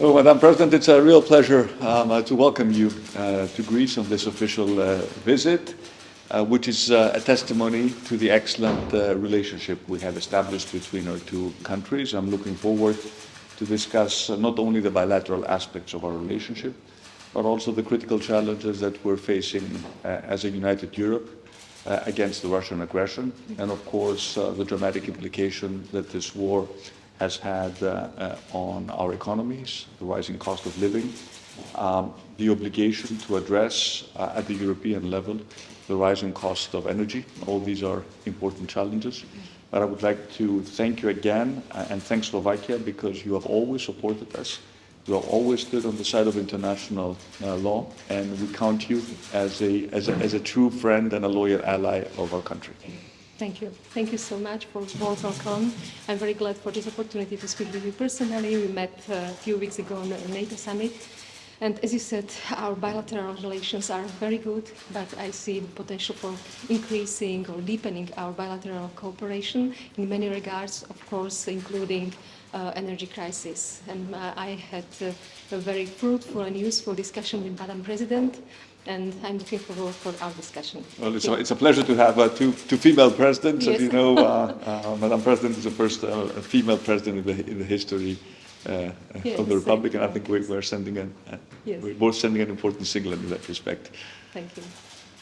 Oh, Madam President, it's a real pleasure um, uh, to welcome you uh, to Greece on this official uh, visit, uh, which is uh, a testimony to the excellent uh, relationship we have established between our two countries. I'm looking forward to discuss not only the bilateral aspects of our relationship, but also the critical challenges that we're facing as a united Europe against the Russian aggression, and of course the dramatic implication that this war has had uh, uh, on our economies, the rising cost of living, um, the obligation to address uh, at the European level the rising cost of energy. All these are important challenges. But I would like to thank you again and thank Slovakia because you have always supported us. You have always stood on the side of international uh, law, and we count you as a, as, a, as a true friend and a loyal ally of our country. Thank you. Thank you so much for welcome. I'm very glad for this opportunity to speak with you personally. We met uh, a few weeks ago on the NATO summit. And as you said, our bilateral relations are very good, but I see the potential for increasing or deepening our bilateral cooperation in many regards, of course, including uh, energy crisis. And uh, I had uh, a very fruitful and useful discussion with Madam President and I'm looking forward for our discussion. Well, it's, a, it's a pleasure to have uh, two, two female presidents. Yes. As you know, uh, uh, Madam President is the first uh, female president in the, in the history uh, yes, of the Republic, and I think we're, we're sending a, yes. we're both sending an important signal in that respect. Thank you.